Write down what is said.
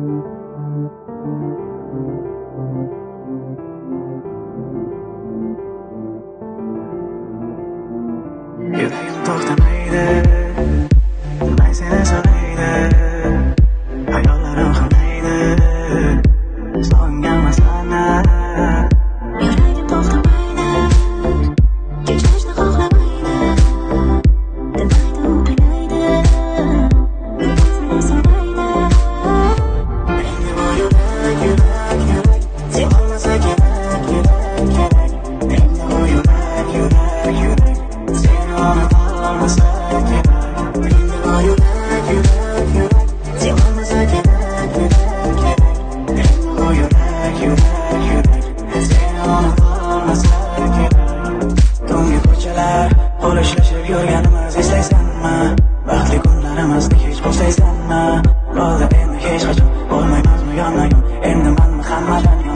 You thought I made it Bo'lishlashib yurganimiz eslaysanmi? Baxtli kunlarimizni hech bo'lsa eslanma bo'ldi endi hech qachon bo'lmaymizmi yonma yon endi manmi hammadan